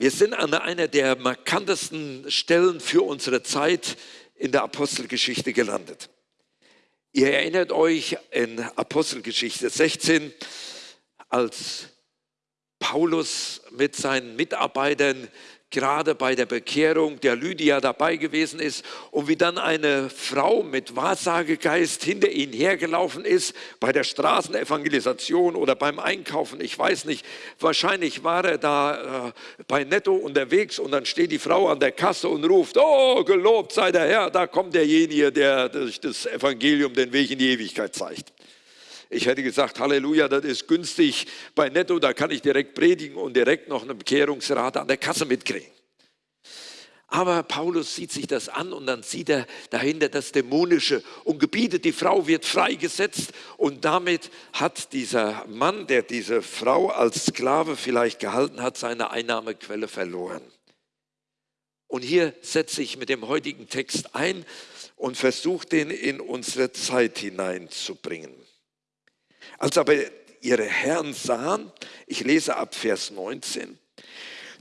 Wir sind an einer der markantesten Stellen für unsere Zeit in der Apostelgeschichte gelandet. Ihr erinnert euch in Apostelgeschichte 16, als Paulus mit seinen Mitarbeitern gerade bei der Bekehrung der Lydia dabei gewesen ist und wie dann eine Frau mit Wahrsagegeist hinter ihn hergelaufen ist bei der Straßenevangelisation oder beim Einkaufen, ich weiß nicht. Wahrscheinlich war er da äh, bei Netto unterwegs und dann steht die Frau an der Kasse und ruft, oh, gelobt sei der Herr, da kommt derjenige, der durch das Evangelium den Weg in die Ewigkeit zeigt. Ich hätte gesagt, Halleluja, das ist günstig bei Netto, da kann ich direkt predigen und direkt noch eine Bekehrungsrate an der Kasse mitkriegen. Aber Paulus sieht sich das an und dann sieht er dahinter das Dämonische und gebietet, die Frau wird freigesetzt und damit hat dieser Mann, der diese Frau als Sklave vielleicht gehalten hat, seine Einnahmequelle verloren. Und hier setze ich mit dem heutigen Text ein und versuche den in unsere Zeit hineinzubringen. Als aber ihre Herren sahen, ich lese ab Vers 19,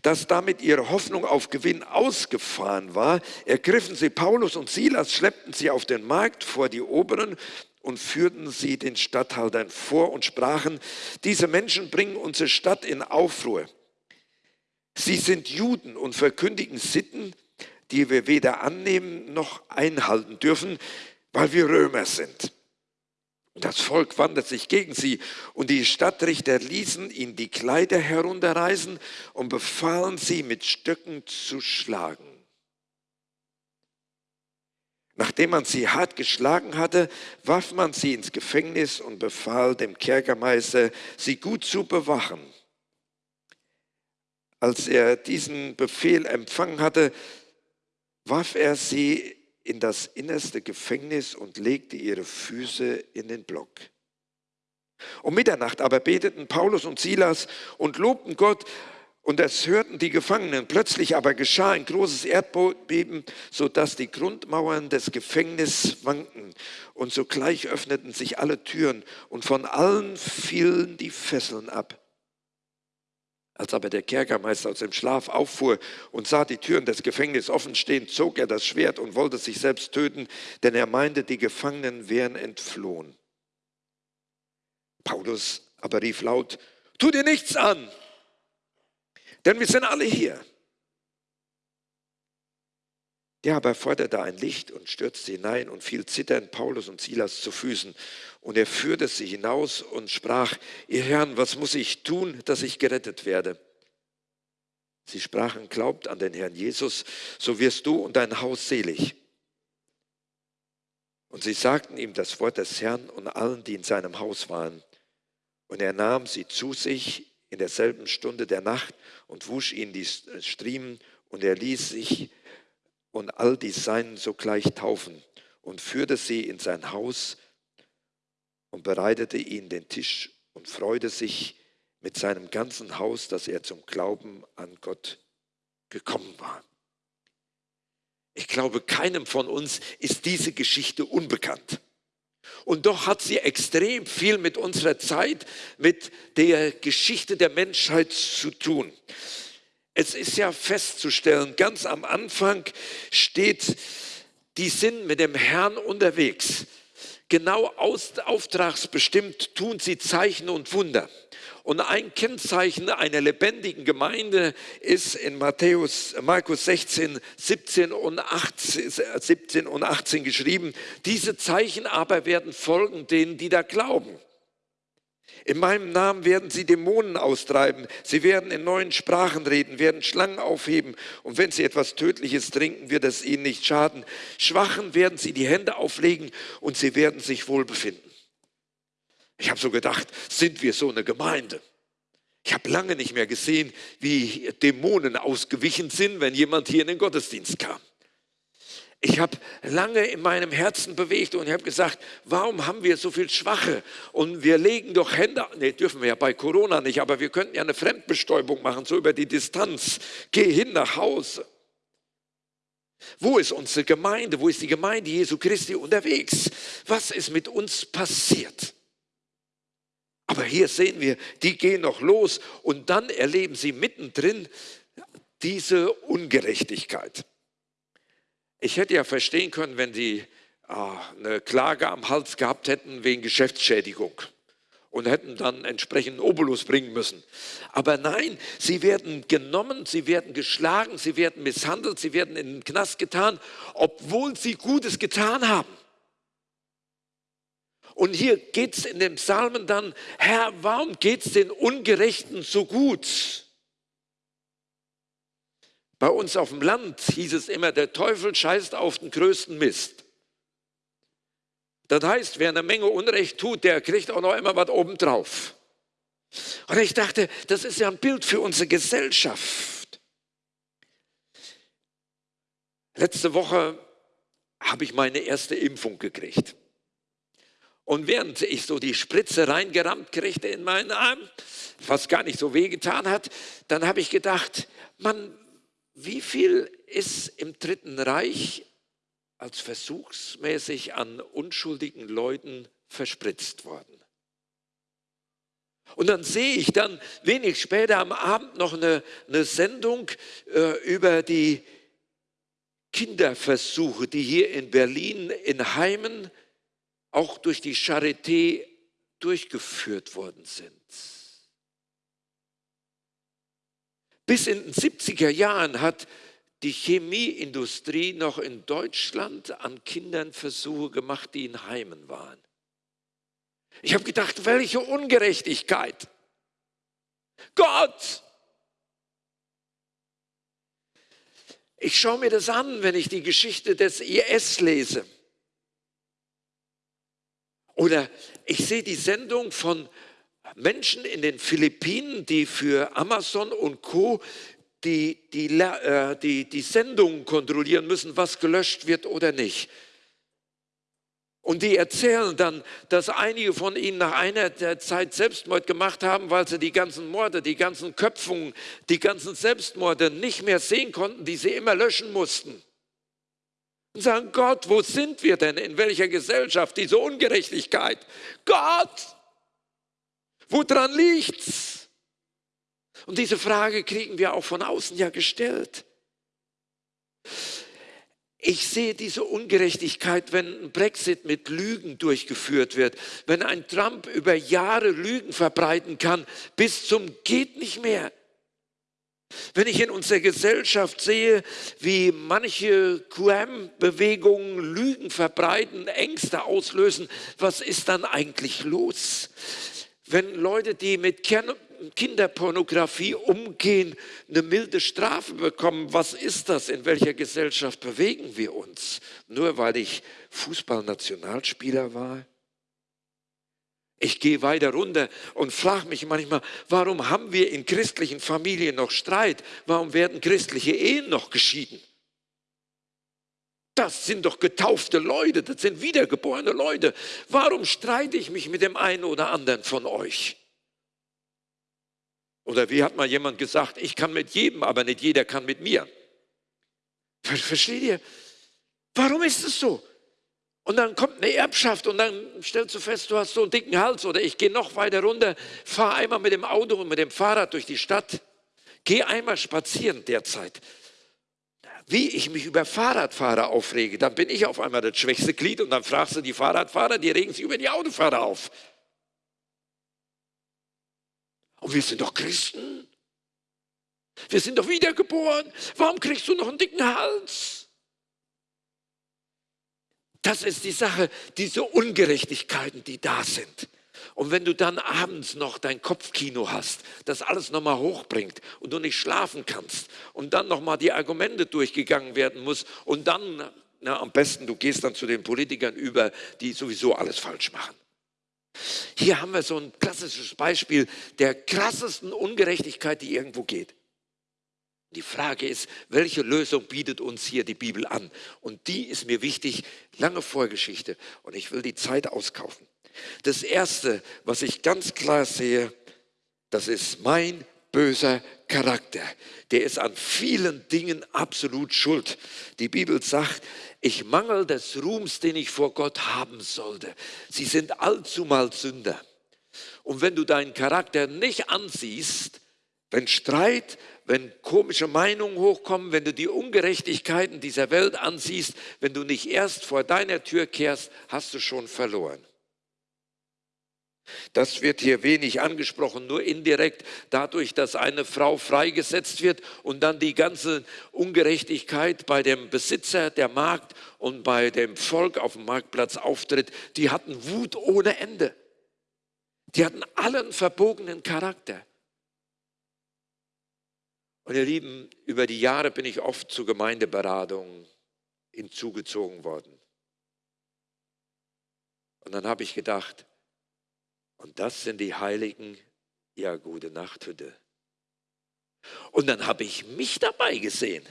dass damit ihre Hoffnung auf Gewinn ausgefahren war, ergriffen sie Paulus und Silas, schleppten sie auf den Markt vor die Oberen und führten sie den Statthaltern vor und sprachen, diese Menschen bringen unsere Stadt in Aufruhr. Sie sind Juden und verkündigen Sitten, die wir weder annehmen noch einhalten dürfen, weil wir Römer sind. Das Volk wandte sich gegen sie und die Stadtrichter ließen ihn die Kleider herunterreißen und befahlen sie mit Stöcken zu schlagen. Nachdem man sie hart geschlagen hatte, warf man sie ins Gefängnis und befahl dem Kerkermeister, sie gut zu bewachen. Als er diesen Befehl empfangen hatte, warf er sie in das innerste Gefängnis und legte ihre Füße in den Block. Um Mitternacht aber beteten Paulus und Silas und lobten Gott, und es hörten die Gefangenen. Plötzlich aber geschah ein großes Erdbeben, sodass die Grundmauern des Gefängnisses wankten. Und sogleich öffneten sich alle Türen und von allen fielen die Fesseln ab. Als aber der Kerkermeister aus dem Schlaf auffuhr und sah die Türen des Gefängnisses offen stehen, zog er das Schwert und wollte sich selbst töten, denn er meinte, die Gefangenen wären entflohen. Paulus aber rief laut, tu dir nichts an, denn wir sind alle hier. Der aber forderte ein Licht und stürzte hinein und fiel zitternd Paulus und Silas zu Füßen. Und er führte sie hinaus und sprach, ihr Herren, was muss ich tun, dass ich gerettet werde? Sie sprachen, glaubt an den Herrn Jesus, so wirst du und dein Haus selig. Und sie sagten ihm das Wort des Herrn und allen, die in seinem Haus waren. Und er nahm sie zu sich in derselben Stunde der Nacht und wusch ihnen die Striemen und er ließ sich und all die Seinen sogleich taufen und führte sie in sein Haus und bereitete ihnen den Tisch und freute sich mit seinem ganzen Haus, dass er zum Glauben an Gott gekommen war. Ich glaube, keinem von uns ist diese Geschichte unbekannt. Und doch hat sie extrem viel mit unserer Zeit, mit der Geschichte der Menschheit zu tun. Es ist ja festzustellen, ganz am Anfang steht, die sind mit dem Herrn unterwegs. Genau aus, auftragsbestimmt tun sie Zeichen und Wunder. Und ein Kennzeichen einer lebendigen Gemeinde ist in Matthäus, Markus 16, 17 und, 18, 17 und 18 geschrieben. Diese Zeichen aber werden folgen denen, die da glauben. In meinem Namen werden sie Dämonen austreiben. Sie werden in neuen Sprachen reden, werden Schlangen aufheben. Und wenn sie etwas Tödliches trinken, wird es ihnen nicht schaden. Schwachen werden sie die Hände auflegen und sie werden sich wohl befinden. Ich habe so gedacht, sind wir so eine Gemeinde? Ich habe lange nicht mehr gesehen, wie Dämonen ausgewichen sind, wenn jemand hier in den Gottesdienst kam. Ich habe lange in meinem Herzen bewegt und ich habe gesagt, warum haben wir so viel Schwache? Und wir legen doch Hände, nee, dürfen wir ja bei Corona nicht, aber wir könnten ja eine Fremdbestäubung machen, so über die Distanz. Geh hin nach Hause. Wo ist unsere Gemeinde? Wo ist die Gemeinde Jesu Christi unterwegs? Was ist mit uns passiert? Aber hier sehen wir, die gehen noch los und dann erleben sie mittendrin diese Ungerechtigkeit. Ich hätte ja verstehen können, wenn die äh, eine Klage am Hals gehabt hätten wegen Geschäftsschädigung und hätten dann entsprechend Obolus bringen müssen. Aber nein, sie werden genommen, sie werden geschlagen, sie werden misshandelt, sie werden in den Knast getan, obwohl sie Gutes getan haben. Und hier geht es in dem Psalmen dann, Herr, warum geht es den Ungerechten so gut? Bei uns auf dem Land hieß es immer, der Teufel scheißt auf den größten Mist. Das heißt, wer eine Menge Unrecht tut, der kriegt auch noch immer was obendrauf. Und ich dachte, das ist ja ein Bild für unsere Gesellschaft. Letzte Woche habe ich meine erste Impfung gekriegt. Und während ich so die Spritze reingerammt kriegte in meinen Arm, was gar nicht so wehgetan hat, dann habe ich gedacht, Mann, wie viel ist im Dritten Reich als versuchsmäßig an unschuldigen Leuten verspritzt worden? Und dann sehe ich dann wenig später am Abend noch eine, eine Sendung äh, über die Kinderversuche, die hier in Berlin in Heimen auch durch die Charité durchgeführt worden sind. Bis in den 70er Jahren hat die Chemieindustrie noch in Deutschland an Kindern Versuche gemacht, die in Heimen waren. Ich habe gedacht, welche Ungerechtigkeit. Gott! Ich schaue mir das an, wenn ich die Geschichte des IS lese. Oder ich sehe die Sendung von Menschen in den Philippinen, die für Amazon und Co. Die, die, äh, die, die Sendungen kontrollieren müssen, was gelöscht wird oder nicht. Und die erzählen dann, dass einige von ihnen nach einer Zeit Selbstmord gemacht haben, weil sie die ganzen Morde, die ganzen Köpfungen, die ganzen Selbstmorde nicht mehr sehen konnten, die sie immer löschen mussten. Und sagen, Gott, wo sind wir denn? In welcher Gesellschaft? Diese Ungerechtigkeit. Gott, Woran liegt's? Und diese Frage kriegen wir auch von außen ja gestellt. Ich sehe diese Ungerechtigkeit, wenn ein Brexit mit Lügen durchgeführt wird, wenn ein Trump über Jahre Lügen verbreiten kann, bis zum geht nicht mehr. Wenn ich in unserer Gesellschaft sehe, wie manche QM-Bewegungen Lügen verbreiten, Ängste auslösen, was ist dann eigentlich los? Wenn Leute, die mit Kinderpornografie umgehen, eine milde Strafe bekommen, was ist das? In welcher Gesellschaft bewegen wir uns? Nur weil ich Fußballnationalspieler war? Ich gehe weiter runter und frage mich manchmal, warum haben wir in christlichen Familien noch Streit? Warum werden christliche Ehen noch geschieden? Das sind doch getaufte Leute, das sind wiedergeborene Leute. Warum streite ich mich mit dem einen oder anderen von euch? Oder wie hat mal jemand gesagt, ich kann mit jedem, aber nicht jeder kann mit mir. Versteht ihr? Warum ist es so? Und dann kommt eine Erbschaft und dann stellst du fest, du hast so einen dicken Hals oder ich gehe noch weiter runter, fahre einmal mit dem Auto und mit dem Fahrrad durch die Stadt, gehe einmal spazieren derzeit wie ich mich über Fahrradfahrer aufrege, dann bin ich auf einmal das schwächste Glied und dann fragst du die Fahrradfahrer, die regen sich über die Autofahrer auf. Und wir sind doch Christen. Wir sind doch wiedergeboren. Warum kriegst du noch einen dicken Hals? Das ist die Sache, diese Ungerechtigkeiten, die da sind. Und wenn du dann abends noch dein Kopfkino hast, das alles nochmal hochbringt und du nicht schlafen kannst und dann nochmal die Argumente durchgegangen werden muss und dann, na, am besten, du gehst dann zu den Politikern über, die sowieso alles falsch machen. Hier haben wir so ein klassisches Beispiel der krassesten Ungerechtigkeit, die irgendwo geht. Die Frage ist, welche Lösung bietet uns hier die Bibel an? Und die ist mir wichtig, lange Vorgeschichte. Und ich will die Zeit auskaufen. Das Erste, was ich ganz klar sehe, das ist mein böser Charakter. Der ist an vielen Dingen absolut schuld. Die Bibel sagt, ich mangel des Ruhms, den ich vor Gott haben sollte. Sie sind allzumal Sünder. Und wenn du deinen Charakter nicht ansiehst, Wenn Streit, wenn komische Meinungen hochkommen, wenn du die Ungerechtigkeiten dieser Welt ansiehst, wenn du nicht erst vor deiner Tür kehrst, hast du schon verloren. Das wird hier wenig angesprochen, nur indirekt dadurch, dass eine Frau freigesetzt wird und dann die ganze Ungerechtigkeit bei dem Besitzer der Markt und bei dem Volk auf dem Marktplatz auftritt. Die hatten Wut ohne Ende. Die hatten allen verbogenen Charakter. Und ihr Lieben, über die Jahre bin ich oft zu Gemeindeberatungen hinzugezogen worden. Und dann habe ich gedacht, und das sind die Heiligen, ja, gute Nacht, Hütte. Und dann habe ich mich dabei gesehen.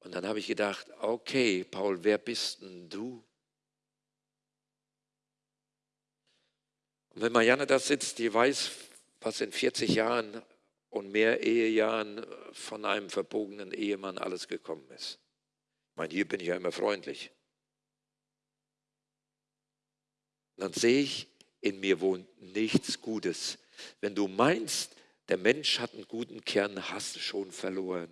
Und dann habe ich gedacht, okay, Paul, wer bist denn du? Und wenn Marianne da sitzt, die weiß, was in 40 Jahren und mehr Ehejahren von einem verbogenen Ehemann alles gekommen ist. Ich meine, hier bin ich ja immer freundlich. Dann sehe ich, in mir wohnt nichts Gutes. Wenn du meinst, der Mensch hat einen guten Kern, hast du schon verloren.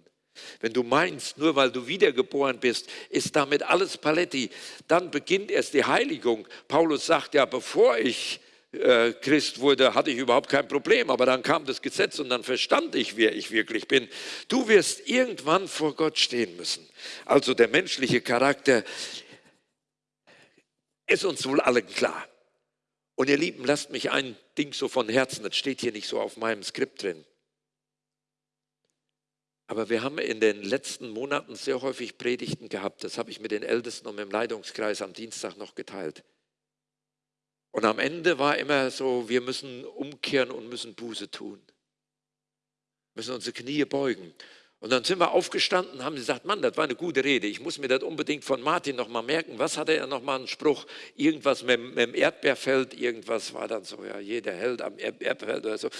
Wenn du meinst, nur weil du wiedergeboren bist, ist damit alles Paletti, dann beginnt erst die Heiligung. Paulus sagt ja, bevor ich äh, Christ wurde, hatte ich überhaupt kein Problem. Aber dann kam das Gesetz und dann verstand ich, wer ich wirklich bin. Du wirst irgendwann vor Gott stehen müssen. Also der menschliche Charakter ist uns wohl allen klar. Und ihr Lieben, lasst mich ein Ding so von Herzen, das steht hier nicht so auf meinem Skript drin. Aber wir haben in den letzten Monaten sehr häufig Predigten gehabt. Das habe ich mit den Ältesten und mit dem Leitungskreis am Dienstag noch geteilt. Und am Ende war immer so, wir müssen umkehren und müssen Buße tun. Müssen unsere Knie beugen. Und dann sind wir aufgestanden und haben gesagt, Mann, das war eine gute Rede. Ich muss mir das unbedingt von Martin nochmal merken. Was hatte er nochmal einen Spruch? Irgendwas mit, mit, dem Erdbeerfeld, irgendwas war dann so, ja, jeder Held am Erdbeerfeld oder so.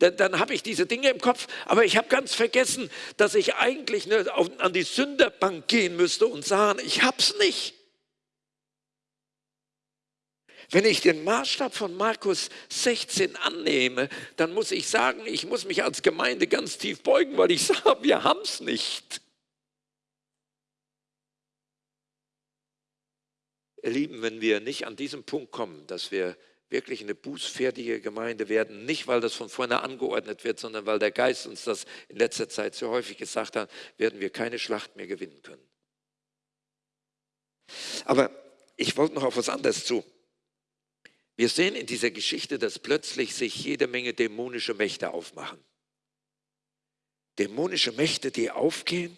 Dann, dann habe ich diese Dinge im Kopf, aber ich habe ganz vergessen, dass ich eigentlich an die Sünderbank gehen müsste und sagen, ich hab's nicht. Wenn ich den Maßstab von Markus 16 annehme, dann muss ich sagen, ich muss mich als Gemeinde ganz tief beugen, weil ich sage, wir haben es nicht. Ihr Lieben, wenn wir nicht an diesem Punkt kommen, dass wir wirklich eine bußfertige Gemeinde werden, nicht weil das von vorne angeordnet wird, sondern weil der Geist uns das in letzter Zeit so häufig gesagt hat, werden wir keine Schlacht mehr gewinnen können. Aber ich wollte noch auf was anderes zu. Wir sehen in dieser Geschichte, dass plötzlich sich jede Menge dämonische Mächte aufmachen. Dämonische Mächte, die aufgehen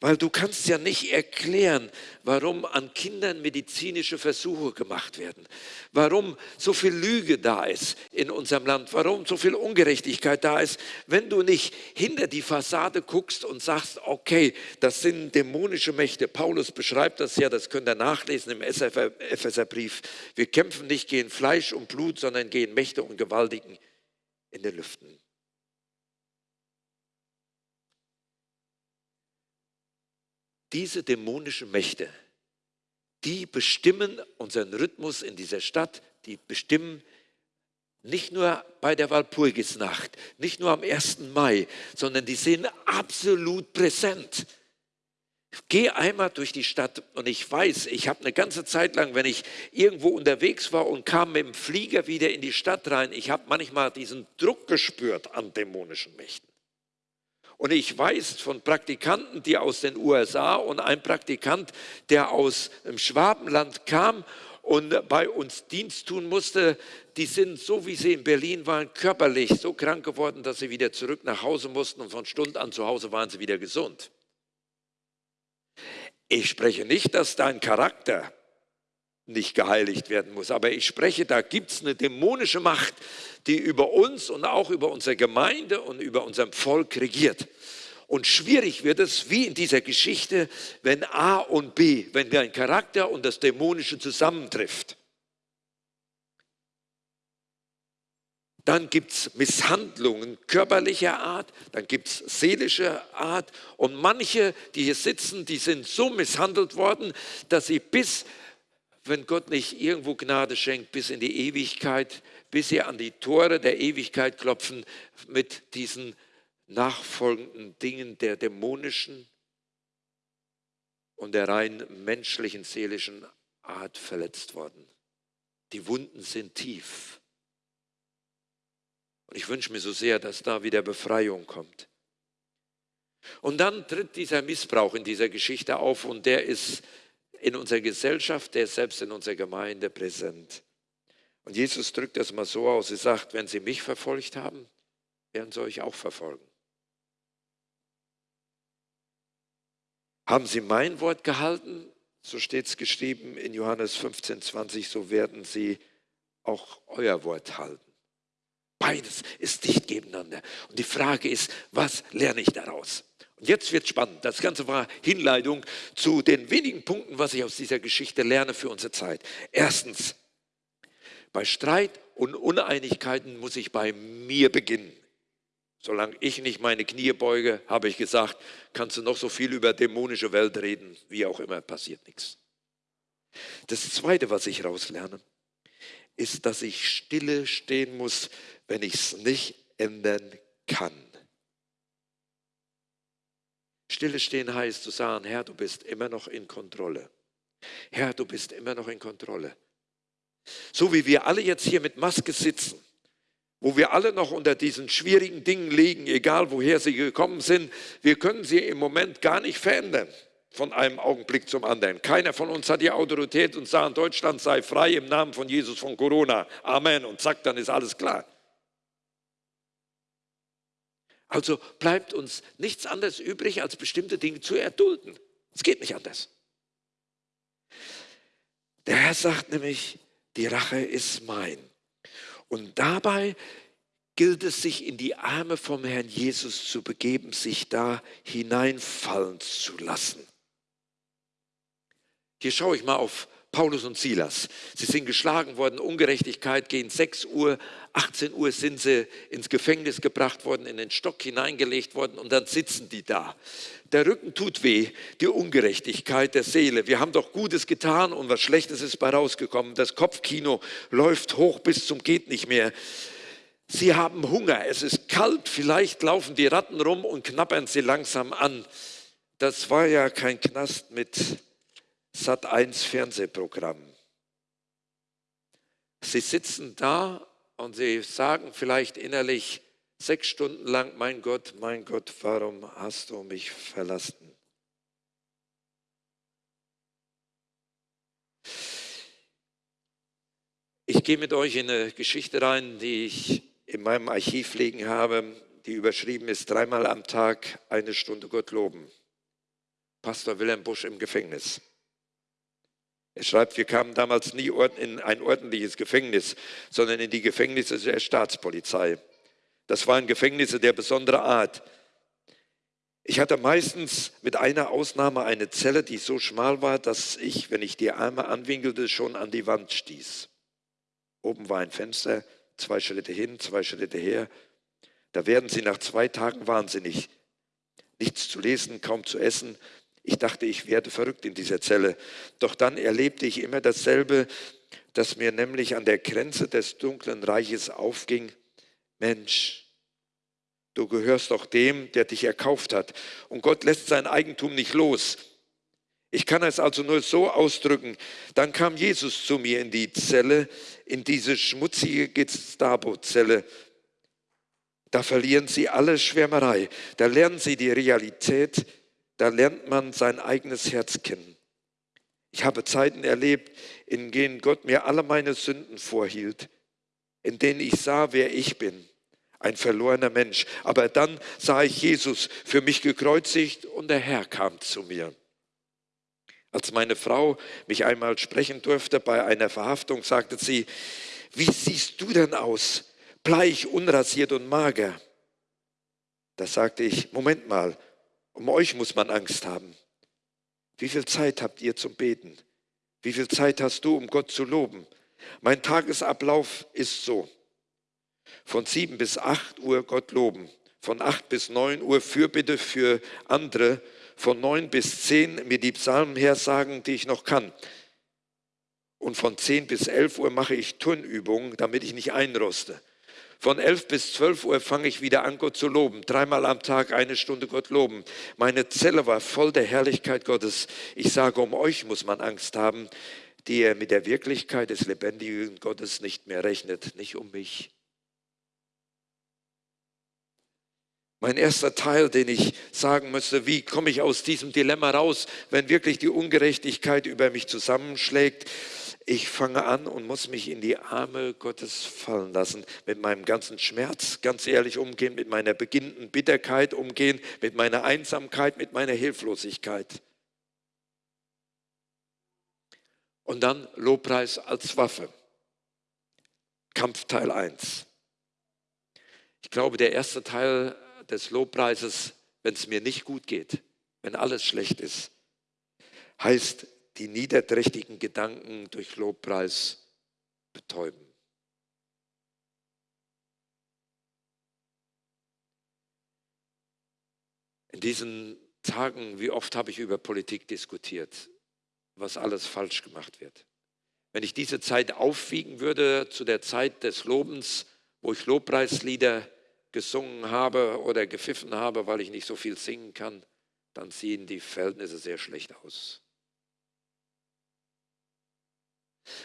weil du kannst ja nicht erklären, warum an Kindern medizinische Versuche gemacht werden, warum so viel Lüge da ist in unserem Land, warum so viel Ungerechtigkeit da ist, wenn du nicht hinter die Fassade guckst und sagst, okay, das sind dämonische Mächte. Paulus beschreibt das ja, das könnt ihr nachlesen im Epheserbrief. Wir kämpfen nicht gegen Fleisch und Blut, sondern gegen Mächte und Gewaltigen in den Lüften. Diese dämonischen Mächte, die bestimmen unseren Rhythmus in dieser Stadt, die bestimmen nicht nur bei der Walpurgisnacht, nicht nur am 1. Mai, sondern die sind absolut präsent. Geh einmal durch die Stadt und ich weiß, ich habe eine ganze Zeit lang, wenn ich irgendwo unterwegs war und kam mit dem Flieger wieder in die Stadt rein, ich habe manchmal diesen Druck gespürt an dämonischen Mächten. Und ich weiß von Praktikanten, die aus den USA und ein Praktikant, der aus dem Schwabenland kam und bei uns Dienst tun musste, die sind, so wie sie in Berlin waren, körperlich so krank geworden, dass sie wieder zurück nach Hause mussten und von Stund an zu Hause waren sie wieder gesund. Ich spreche nicht, dass dein Charakter nicht geheiligt werden muss. Aber ich spreche, da gibt es eine dämonische Macht, die über uns und auch über unsere Gemeinde und über unser Volk regiert. Und schwierig wird es, wie in dieser Geschichte, wenn A und B, wenn dein Charakter und das Dämonische zusammentrifft. Dann gibt es Misshandlungen körperlicher Art, dann gibt es seelischer Art. Und manche, die hier sitzen, die sind so misshandelt worden, dass sie bis wenn Gott nicht irgendwo Gnade schenkt bis in die Ewigkeit, bis sie an die Tore der Ewigkeit klopfen mit diesen nachfolgenden Dingen der dämonischen und der rein menschlichen, seelischen Art verletzt worden. Die Wunden sind tief. Und ich wünsche mir so sehr, dass da wieder Befreiung kommt. Und dann tritt dieser Missbrauch in dieser Geschichte auf und der ist in unserer Gesellschaft, der ist selbst in unserer Gemeinde präsent. Und Jesus drückt das mal so aus, er sagt, wenn sie mich verfolgt haben, werden sie euch auch verfolgen. Haben sie mein Wort gehalten, so steht es geschrieben in Johannes 15, 20, so werden sie auch euer Wort halten. Beides ist dicht nebeneinander. Und die Frage ist, was lerne ich daraus? Jetzt wird spannend. Das Ganze war Hinleitung zu den wenigen Punkten, was ich aus dieser Geschichte lerne für unsere Zeit. Erstens, bei Streit und Uneinigkeiten muss ich bei mir beginnen. Solange ich nicht meine Knie beuge, habe ich gesagt, kannst du noch so viel über dämonische Welt reden, wie auch immer, passiert nichts. Das Zweite, was ich rauslerne, ist, dass ich stille stehen muss, wenn ich es nicht ändern kann. Stille stehen heißt zu sagen, Herr, du bist immer noch in Kontrolle. Herr, du bist immer noch in Kontrolle. So wie wir alle jetzt hier mit Maske sitzen, wo wir alle noch unter diesen schwierigen Dingen liegen, egal woher sie gekommen sind, wir können sie im Moment gar nicht verändern von einem Augenblick zum anderen. Keiner von uns hat die Autorität und sagt, Deutschland sei frei im Namen von Jesus von Corona. Amen. Und zack, dann ist alles klar. Also bleibt uns nichts anderes übrig, als bestimmte Dinge zu erdulden. Es geht nicht anders. Der Herr sagt nämlich, die Rache ist mein. Und dabei gilt es, sich in die Arme vom Herrn Jesus zu begeben, sich da hineinfallen zu lassen. Hier schaue ich mal auf Paulus und Silas. Sie sind geschlagen worden, Ungerechtigkeit gegen 6 Uhr, 18 Uhr sind sie ins Gefängnis gebracht worden, in den Stock hineingelegt worden und dann sitzen die da. Der Rücken tut weh, die Ungerechtigkeit der Seele. Wir haben doch Gutes getan und was Schlechtes ist bei rausgekommen. Das Kopfkino läuft hoch bis zum geht nicht mehr. Sie haben Hunger, es ist kalt, vielleicht laufen die Ratten rum und knappern sie langsam an. Das war ja kein Knast mit Sat 1 Fernsehprogramm. Sie sitzen da und sie sagen vielleicht innerlich sechs Stunden lang, mein Gott, mein Gott, warum hast du mich verlassen? Ich gehe mit euch in eine Geschichte rein, die ich in meinem Archiv liegen habe, die überschrieben ist, dreimal am Tag eine Stunde Gott loben. Pastor Wilhelm Busch im Gefängnis. Er schreibt, wir kamen damals nie in ein ordentliches Gefängnis, sondern in die Gefängnisse der Staatspolizei. Das waren Gefängnisse der besonderen Art. Ich hatte meistens mit einer Ausnahme eine Zelle, die so schmal war, dass ich, wenn ich die Arme anwinkelte, schon an die Wand stieß. Oben war ein Fenster, zwei Schritte hin, zwei Schritte her. Da werden sie nach zwei Tagen wahnsinnig. Nichts zu lesen, kaum zu essen, ich dachte, ich werde verrückt in dieser Zelle. Doch dann erlebte ich immer dasselbe, dass mir nämlich an der Grenze des dunklen Reiches aufging, Mensch, du gehörst doch dem, der dich erkauft hat. Und Gott lässt sein Eigentum nicht los. Ich kann es also nur so ausdrücken. Dann kam Jesus zu mir in die Zelle, in diese schmutzige Gestapo-Zelle. Da verlieren sie alle Schwärmerei. Da lernen sie die Realität da lernt man sein eigenes Herz kennen. Ich habe Zeiten erlebt, in denen Gott mir alle meine Sünden vorhielt, in denen ich sah, wer ich bin, ein verlorener Mensch. Aber dann sah ich Jesus für mich gekreuzigt und der Herr kam zu mir. Als meine Frau mich einmal sprechen durfte bei einer Verhaftung, sagte sie, wie siehst du denn aus? Bleich, unrasiert und mager. Da sagte ich, Moment mal, um euch muss man Angst haben. Wie viel Zeit habt ihr zum Beten? Wie viel Zeit hast du, um Gott zu loben? Mein Tagesablauf ist so. Von sieben bis acht Uhr Gott loben. Von acht bis neun Uhr Fürbitte für andere. Von neun bis zehn mir die Psalmen hersagen, die ich noch kann. Und von 10 bis 11 Uhr mache ich Turnübungen, damit ich nicht einroste. Von 11 bis 12 Uhr fange ich wieder an, Gott zu loben. Dreimal am Tag eine Stunde Gott loben. Meine Zelle war voll der Herrlichkeit Gottes. Ich sage, um euch muss man Angst haben, die er mit der Wirklichkeit des lebendigen Gottes nicht mehr rechnet, nicht um mich. Mein erster Teil, den ich sagen müsste, wie komme ich aus diesem Dilemma raus, wenn wirklich die Ungerechtigkeit über mich zusammenschlägt, ich fange an und muss mich in die Arme Gottes fallen lassen, mit meinem ganzen Schmerz ganz ehrlich umgehen, mit meiner beginnenden Bitterkeit umgehen, mit meiner Einsamkeit, mit meiner Hilflosigkeit. Und dann Lobpreis als Waffe. Kampfteil 1. Ich glaube, der erste Teil des Lobpreises, wenn es mir nicht gut geht, wenn alles schlecht ist, heißt die niederträchtigen Gedanken durch Lobpreis betäuben. In diesen Tagen, wie oft habe ich über Politik diskutiert, was alles falsch gemacht wird. Wenn ich diese Zeit aufwiegen würde zu der Zeit des Lobens, wo ich Lobpreislieder gesungen habe oder gepfiffen habe, weil ich nicht so viel singen kann, dann sehen die Verhältnisse sehr schlecht aus.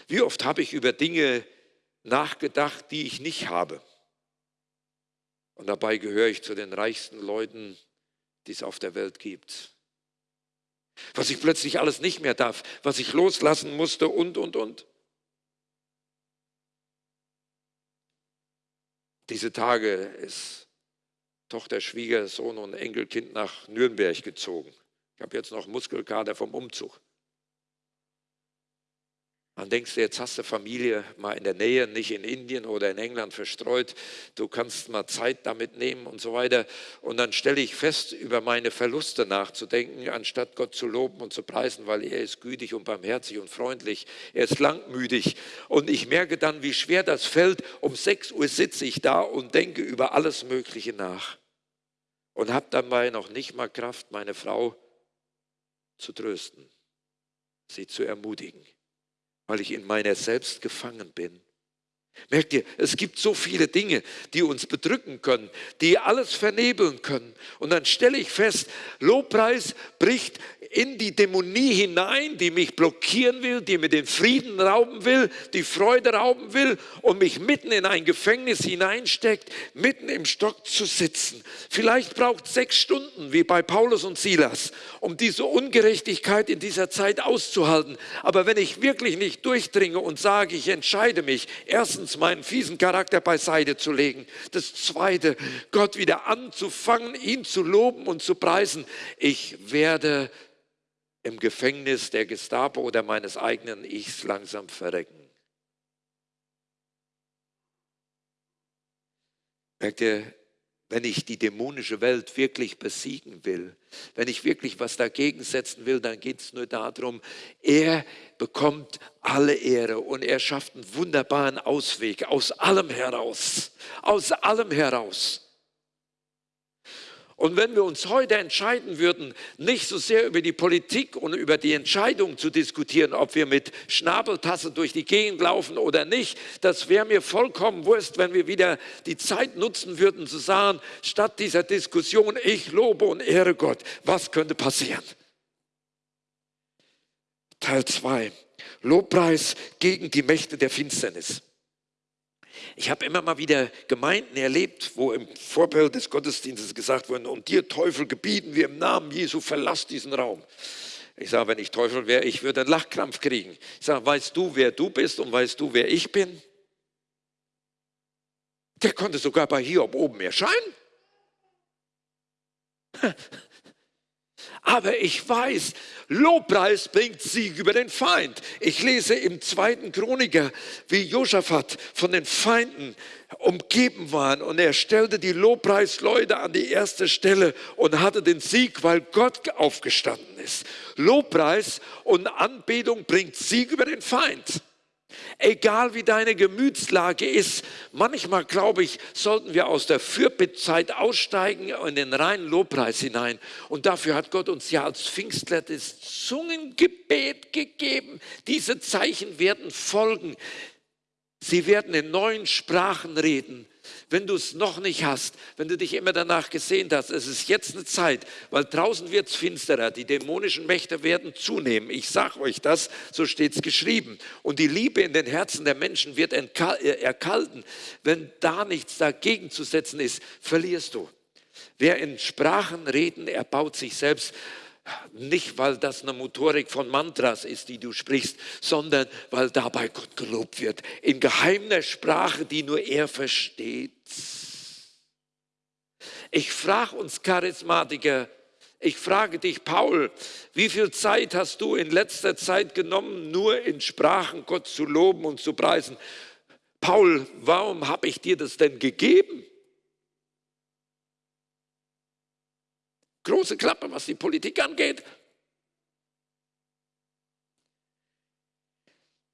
Wie oft habe ich über Dinge nachgedacht, die ich nicht habe? Und dabei gehöre ich zu den reichsten Leuten, die es auf der Welt gibt. Was ich plötzlich alles nicht mehr darf, was ich loslassen musste und, und, und. Diese Tage ist Tochter, Schwiegersohn und Enkelkind nach Nürnberg gezogen. Ich habe jetzt noch Muskelkater vom Umzug. Dann denkst du, jetzt hast du Familie mal in der Nähe, nicht in Indien oder in England verstreut. Du kannst mal Zeit damit nehmen und so weiter. Und dann stelle ich fest, über meine Verluste nachzudenken, anstatt Gott zu loben und zu preisen, weil er ist gütig und barmherzig und freundlich. Er ist langmütig. Und ich merke dann, wie schwer das fällt. Um 6 Uhr sitze ich da und denke über alles Mögliche nach. Und habe dabei noch nicht mal Kraft, meine Frau zu trösten, sie zu ermutigen weil ich in meiner selbst gefangen bin. Merkt ihr, es gibt so viele Dinge, die uns bedrücken können, die alles vernebeln können. Und dann stelle ich fest, Lobpreis bricht in die Dämonie hinein, die mich blockieren will, die mir den Frieden rauben will, die Freude rauben will und mich mitten in ein Gefängnis hineinsteckt, mitten im Stock zu sitzen. Vielleicht braucht es sechs Stunden, wie bei Paulus und Silas, um diese Ungerechtigkeit in dieser Zeit auszuhalten. Aber wenn ich wirklich nicht durchdringe und sage, ich entscheide mich, erstens meinen fiesen Charakter beiseite zu legen, das zweite, Gott wieder anzufangen, ihn zu loben und zu preisen, ich werde im Gefängnis der Gestapo oder meines eigenen Ichs langsam verrecken. Merkt ihr, wenn ich die dämonische Welt wirklich besiegen will, wenn ich wirklich was dagegen setzen will, dann geht es nur darum, er bekommt alle Ehre und er schafft einen wunderbaren Ausweg aus allem heraus, aus allem heraus. Und wenn wir uns heute entscheiden würden, nicht so sehr über die Politik und über die Entscheidung zu diskutieren, ob wir mit Schnabeltasse durch die Gegend laufen oder nicht, das wäre mir vollkommen wurscht, wenn wir wieder die Zeit nutzen würden zu sagen, statt dieser Diskussion, ich lobe und ehre Gott, was könnte passieren? Teil 2. Lobpreis gegen die Mächte der Finsternis. Ich habe immer mal wieder Gemeinden erlebt, wo im Vorbild des Gottesdienstes gesagt wurde, und dir Teufel gebieten wir im Namen Jesu, verlass diesen Raum. Ich sage, wenn ich Teufel wäre, ich würde einen Lachkrampf kriegen. Ich sage, weißt du, wer du bist und weißt du, wer ich bin? Der konnte sogar bei Hiob oben erscheinen. Aber ich weiß, Lobpreis bringt Sieg über den Feind. Ich lese im zweiten Chroniker, wie Josaphat von den Feinden umgeben war und er stellte die Lobpreisleute an die erste Stelle und hatte den Sieg, weil Gott aufgestanden ist. Lobpreis und Anbetung bringt Sieg über den Feind. Egal wie deine Gemütslage ist, manchmal glaube ich, sollten wir aus der Fürbittzeit aussteigen in den reinen Lobpreis hinein. Und dafür hat Gott uns ja als Pfingstler das Zungengebet gegeben. Diese Zeichen werden folgen. Sie werden in neuen Sprachen reden. Wenn du es noch nicht hast, wenn du dich immer danach gesehnt hast, es ist jetzt eine Zeit, weil draußen wird es finsterer, die dämonischen Mächte werden zunehmen. Ich sage euch das, so steht es geschrieben. Und die Liebe in den Herzen der Menschen wird äh, erkalten. Wenn da nichts dagegen zu setzen ist, verlierst du. Wer in Sprachen reden, erbaut sich selbst. Nicht, weil das eine Motorik von Mantras ist, die du sprichst, sondern weil dabei Gott gelobt wird. In geheimer Sprache, die nur er versteht. Ich frage uns Charismatiker, ich frage dich, Paul, wie viel Zeit hast du in letzter Zeit genommen, nur in Sprachen Gott zu loben und zu preisen? Paul, warum habe ich dir das denn gegeben? Große Klappe, was die Politik angeht.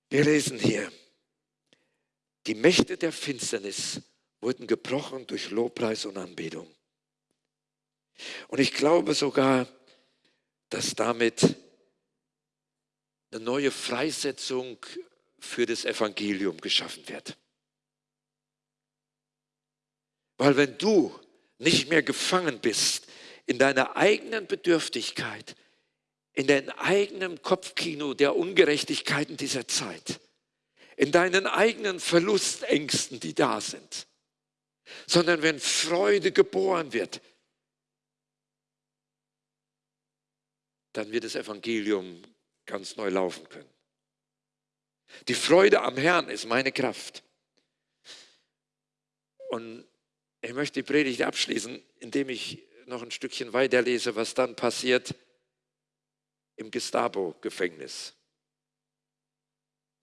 Wir lesen hier, die Mächte der Finsternis wurden gebrochen durch Lobpreis und Anbetung. Und ich glaube sogar, dass damit eine neue Freisetzung für das Evangelium geschaffen wird. Weil wenn du nicht mehr gefangen bist in deiner eigenen Bedürftigkeit, in deinem eigenen Kopfkino der Ungerechtigkeiten dieser Zeit, in deinen eigenen Verlustängsten, die da sind, sondern wenn Freude geboren wird, dann wird das Evangelium ganz neu laufen können. Die Freude am Herrn ist meine Kraft. Und ich möchte die Predigt abschließen, indem ich noch ein Stückchen weiterlese, was dann passiert im Gestapo-Gefängnis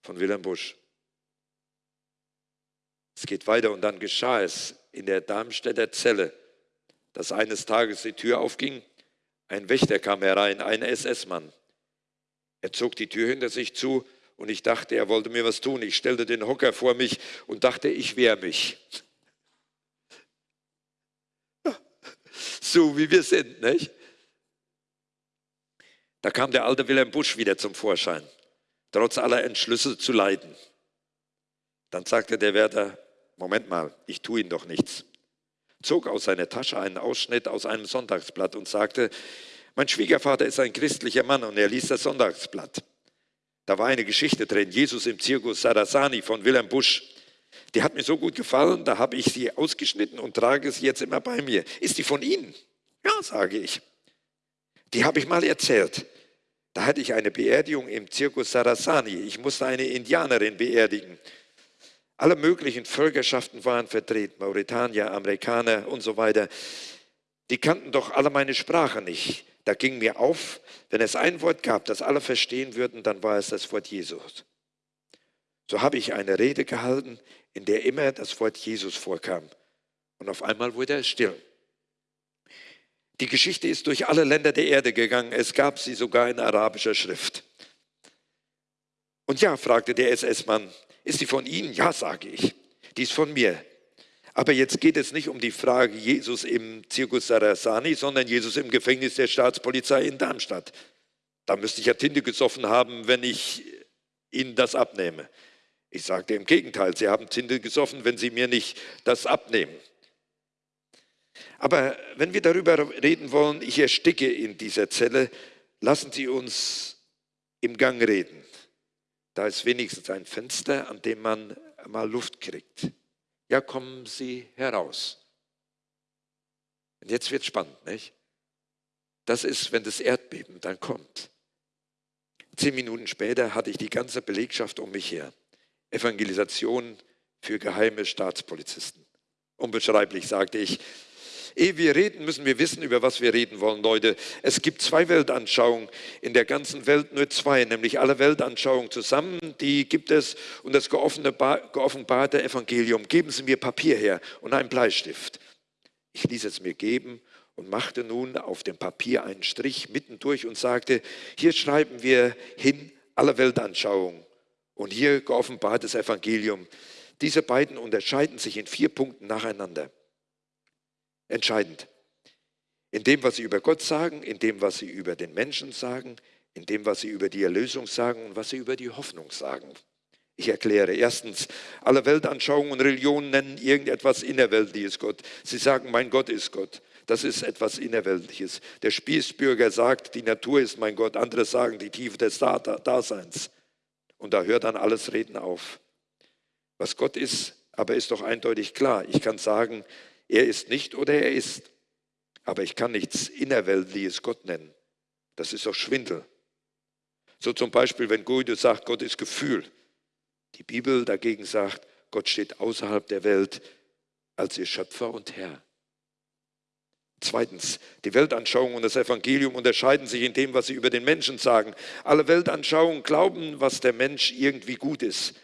von Wilhelm Busch. Es geht weiter und dann geschah es in der Darmstädter Zelle, dass eines Tages die Tür aufging, ein Wächter kam herein, ein SS-Mann. Er zog die Tür hinter sich zu und ich dachte, er wollte mir was tun. Ich stellte den Hocker vor mich und dachte, ich wehre mich. So wie wir sind, nicht? Da kam der alte Wilhelm Busch wieder zum Vorschein, trotz aller Entschlüsse zu leiden. Dann sagte der Wärter, Moment mal, ich tue Ihnen doch nichts. Zog aus seiner Tasche einen Ausschnitt aus einem Sonntagsblatt und sagte, mein Schwiegervater ist ein christlicher Mann und er liest das Sonntagsblatt. Da war eine Geschichte drin, Jesus im Zirkus Sarasani von Wilhelm Busch. Die hat mir so gut gefallen, da habe ich sie ausgeschnitten und trage sie jetzt immer bei mir. Ist die von Ihnen? Ja, sage ich. Die habe ich mal erzählt. Da hatte ich eine Beerdigung im Zirkus Sarasani. Ich musste eine Indianerin beerdigen. Alle möglichen Völkerschaften waren vertreten, Mauretanier, Amerikaner und so weiter. Die kannten doch alle meine Sprache nicht. Da ging mir auf, wenn es ein Wort gab, das alle verstehen würden, dann war es das Wort Jesus. So habe ich eine Rede gehalten, in der immer das Wort Jesus vorkam. Und auf einmal wurde er still. Die Geschichte ist durch alle Länder der Erde gegangen. Es gab sie sogar in arabischer Schrift. Und ja, fragte der SS-Mann, ist sie von Ihnen? Ja, sage ich. Die ist von mir. Aber jetzt geht es nicht um die Frage Jesus im Zirkus Sarasani, sondern Jesus im Gefängnis der Staatspolizei in Darmstadt. Da müsste ich ja Tinte gesoffen haben, wenn ich Ihnen das abnehme. Ich sagte im Gegenteil, Sie haben Tinte gesoffen, wenn Sie mir nicht das abnehmen. Aber wenn wir darüber reden wollen, ich ersticke in dieser Zelle, lassen Sie uns im Gang reden. Da ist wenigstens ein Fenster, an dem man mal Luft kriegt. Ja, kommen Sie heraus. Und jetzt wird spannend, nicht? Das ist, wenn das Erdbeben dann kommt. Zehn Minuten später hatte ich die ganze Belegschaft um mich her. Evangelisation für geheime Staatspolizisten. Unbeschreiblich, sagte ich. Ehe wir reden, müssen wir wissen, über was wir reden wollen, Leute. Es gibt zwei Weltanschauungen in der ganzen Welt, nur zwei, nämlich alle Weltanschauungen zusammen, die gibt es und das geoffenbarte Evangelium. Geben Sie mir Papier her und einen Bleistift. Ich ließ es mir geben und machte nun auf dem Papier einen Strich mittendurch und sagte, hier schreiben wir hin alle Weltanschauungen und hier geoffenbartes Evangelium. Diese beiden unterscheiden sich in vier Punkten nacheinander. Entscheidend. In dem, was sie über Gott sagen, in dem, was sie über den Menschen sagen, in dem, was sie über die Erlösung sagen und was sie über die Hoffnung sagen. Ich erkläre. Erstens, alle Weltanschauungen und Religionen nennen irgendetwas Innerweltliches Gott. Sie sagen, mein Gott ist Gott. Das ist etwas Innerweltliches. Der Spießbürger sagt, die Natur ist mein Gott. Andere sagen, die Tiefe des Daseins. Und da hört dann alles Reden auf. Was Gott ist, aber ist doch eindeutig klar. Ich kann sagen, er ist nicht oder er ist. Aber ich kann nichts Innerweltliches Gott nennen. Das ist doch Schwindel. So zum Beispiel, wenn Guido sagt, Gott ist Gefühl. Die Bibel dagegen sagt, Gott steht außerhalb der Welt als ihr Schöpfer und Herr. Zweitens, die Weltanschauung und das Evangelium unterscheiden sich in dem, was sie über den Menschen sagen. Alle Weltanschauungen glauben, was der Mensch irgendwie gut ist.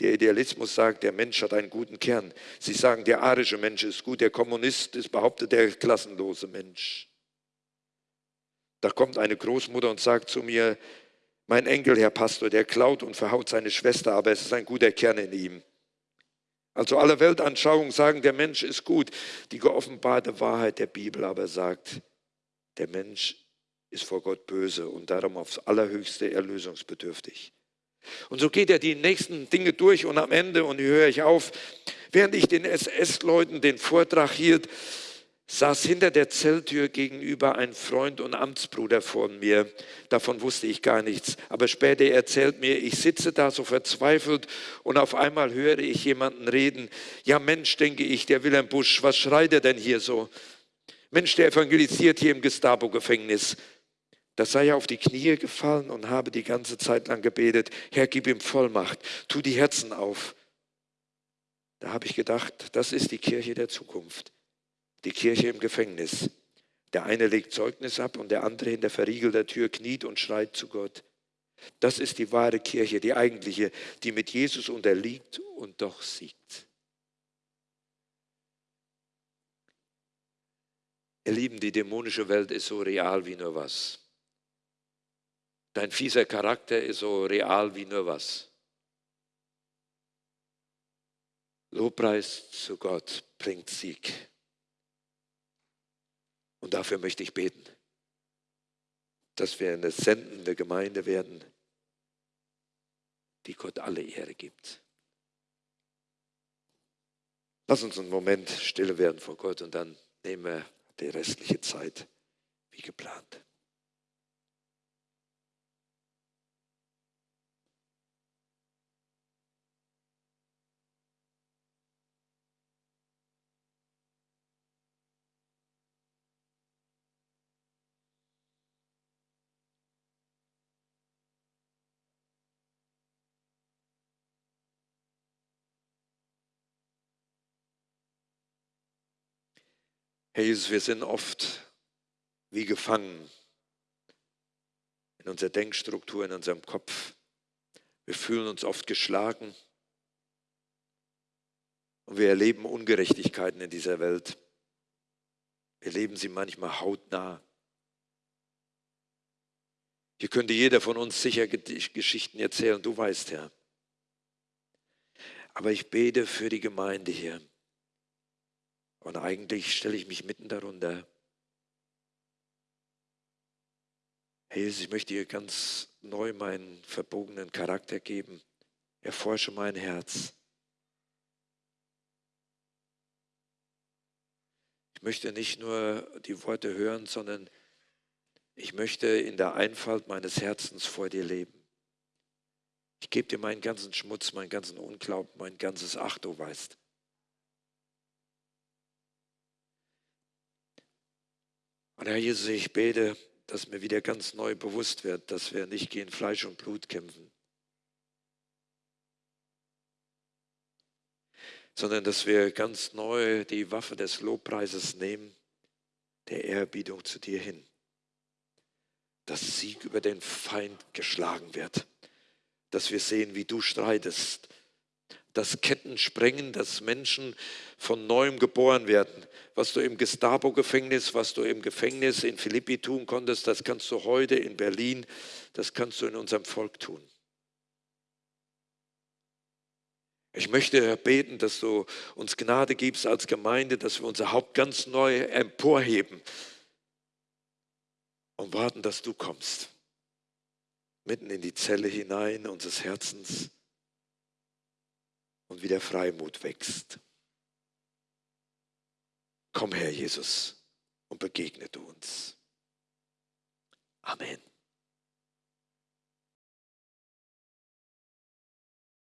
Der Idealismus sagt, der Mensch hat einen guten Kern. Sie sagen, der arische Mensch ist gut, der Kommunist ist behauptet, der klassenlose Mensch. Da kommt eine Großmutter und sagt zu mir, mein Enkel, Herr Pastor, der klaut und verhaut seine Schwester, aber es ist ein guter Kern in ihm. Also alle Weltanschauungen sagen, der Mensch ist gut. Die geoffenbarte Wahrheit der Bibel aber sagt, der Mensch ist vor Gott böse und darum aufs allerhöchste erlösungsbedürftig. Und so geht er die nächsten Dinge durch und am Ende, und hier höre ich auf, während ich den SS-Leuten den Vortrag hielt, saß hinter der Zelltür gegenüber ein Freund und Amtsbruder von mir. Davon wusste ich gar nichts. Aber später erzählt mir, ich sitze da so verzweifelt und auf einmal höre ich jemanden reden. Ja Mensch, denke ich, der Wilhelm Busch, was schreit er denn hier so? Mensch, der evangelisiert hier im Gestapo-Gefängnis. Da sei er auf die Knie gefallen und habe die ganze Zeit lang gebetet, Herr, gib ihm Vollmacht, tu die Herzen auf. Da habe ich gedacht, das ist die Kirche der Zukunft die Kirche im Gefängnis. Der eine legt Zeugnis ab und der andere hinter verriegelter Tür kniet und schreit zu Gott. Das ist die wahre Kirche, die eigentliche, die mit Jesus unterliegt und doch siegt. Ihr Lieben, die dämonische Welt ist so real wie nur was. Dein fieser Charakter ist so real wie nur was. Lobpreis zu Gott bringt Sieg. Und dafür möchte ich beten, dass wir eine sendende Gemeinde werden, die Gott alle Ehre gibt. Lass uns einen Moment stille werden vor Gott und dann nehmen wir die restliche Zeit wie geplant. Herr Jesus, wir sind oft wie gefangen in unserer Denkstruktur, in unserem Kopf. Wir fühlen uns oft geschlagen und wir erleben Ungerechtigkeiten in dieser Welt. Wir erleben sie manchmal hautnah. Hier könnte jeder von uns sicher Geschichten erzählen, du weißt, Herr. Aber ich bete für die Gemeinde hier. Und eigentlich stelle ich mich mitten darunter. Herr Jesus, ich möchte dir ganz neu meinen verbogenen Charakter geben. Erforsche mein Herz. Ich möchte nicht nur die Worte hören, sondern ich möchte in der Einfalt meines Herzens vor dir leben. Ich gebe dir meinen ganzen Schmutz, meinen ganzen Unglauben, mein ganzes Ach, du weißt. Und Herr Jesus, ich bete, dass mir wieder ganz neu bewusst wird, dass wir nicht gegen Fleisch und Blut kämpfen, sondern dass wir ganz neu die Waffe des Lobpreises nehmen, der Ehrerbietung zu dir hin. Dass Sieg über den Feind geschlagen wird, dass wir sehen, wie du streitest, dass Ketten sprengen, dass Menschen von neuem geboren werden. Was du im Gestapo-Gefängnis, was du im Gefängnis in Philippi tun konntest, das kannst du heute in Berlin, das kannst du in unserem Volk tun. Ich möchte, beten, dass du uns Gnade gibst als Gemeinde, dass wir unser Haupt ganz neu emporheben und warten, dass du kommst. Mitten in die Zelle hinein unseres Herzens und wie der Freimut wächst. Komm her, Jesus, und begegne du uns. Amen.